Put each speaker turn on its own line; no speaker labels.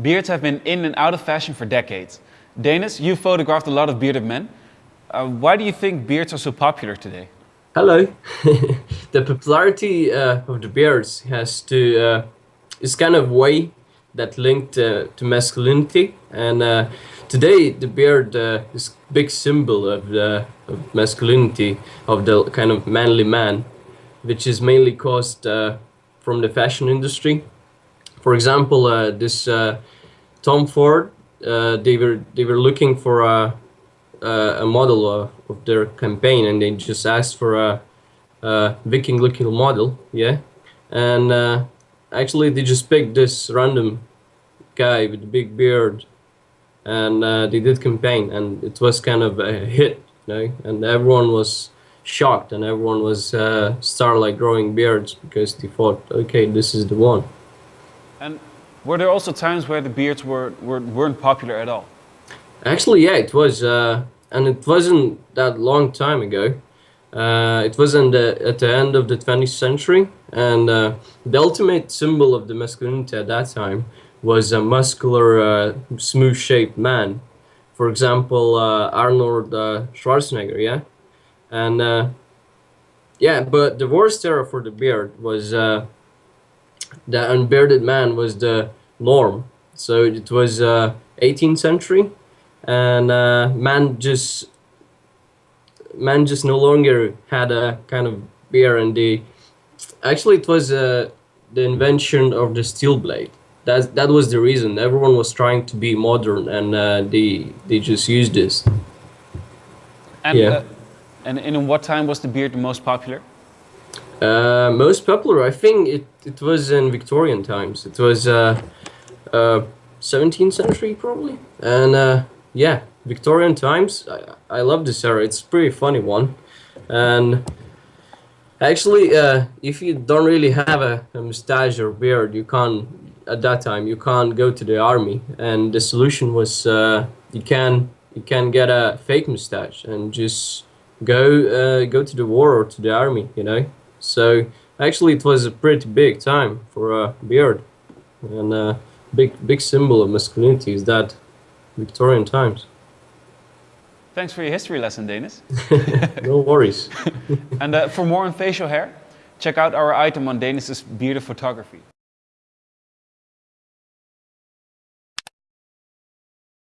Beards have been in and out of fashion for decades. Danis, you photographed a lot of bearded men. Uh, why do you think beards are so popular today?
Hello. the popularity uh, of the beards has to uh, is kind of way that linked uh, to masculinity, and uh, today the beard uh, is big symbol of the of masculinity of the kind of manly man, which is mainly caused from the fashion industry for example, uh, this uh, Tom Ford, uh, they were they were looking for a a model of their campaign, and they just asked for a, a Viking-looking model, yeah, and actually they just picked this random guy with a big beard and uh, they did campaign and it was kind of a hit you know? And everyone was shocked and everyone was uh, start like growing beards because they thought okay this is the one.
And were there also times where the beards were, were, weren't popular at all?
Actually, yeah, it was. Uh, and it wasn't that long time ago. Uh, it was the, at the end of the 20th century. And uh, the ultimate symbol of the masculinity at that time was a muscular, uh, smooth-shaped man. For example, uh, Arnold uh, Schwarzenegger, yeah? And yeah, but the worst era for the beard was the unbearded man was the norm. So it was uh, 18th century, and uh, man just man just no longer had a kind of beard, and the actually it was uh, the invention of the steel blade. That that was the reason. Everyone was trying to be modern, and uh, they they just used this.
And, yeah. Uh, and in what time was the beard the most popular?
Uh, most popular, I think it, it was in Victorian times. It was uh, uh, 17th century probably. And uh, yeah, Victorian times, I, I love this era. It's pretty funny one. And actually, uh, if you don't really have a, a mustache or beard, you can't, at that time, you can't go to the army. And the solution was uh, you can you can get a fake mustache and just go go to the war or to the army, you know. So actually it was a pretty big time for a beard and a big big symbol of masculinity is that Victorian times.
Thanks for your history lesson, Denis.
no worries.
and uh, for more on facial hair, check out our item on Denis's bearded photography.